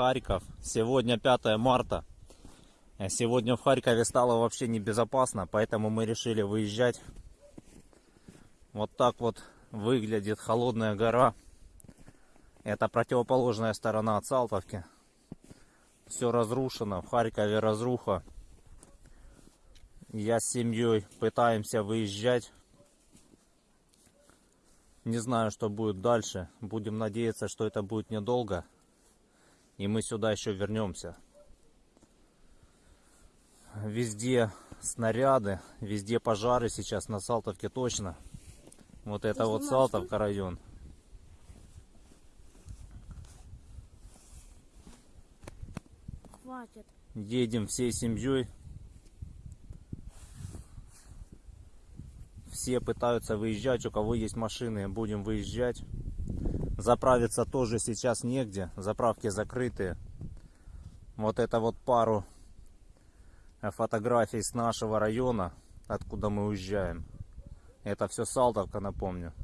Харьков. Сегодня 5 марта. Э, Сегодня в Харькове стало вообще небезопасно, поэтому мы решили выезжать. Вот так вот выглядит холодная гора. Это противоположная сторона от Салтовки. Все разрушено, в Харькове разруха. Я с семьей пытаемся выезжать. Не знаю, что будет дальше. Будем надеяться, что это будет недолго. И мы сюда еще вернемся. Везде снаряды, везде пожары сейчас на Салтовке точно. Вот это вот Салтовка район. Хватит. Едем всей семьей. Все пытаются выезжать, у кого есть машины, будем выезжать. Заправиться тоже сейчас негде, заправки закрытые. Вот это вот пару э, фотографий с нашего района, откуда мы уезжаем. Это все Салтовка, напомню.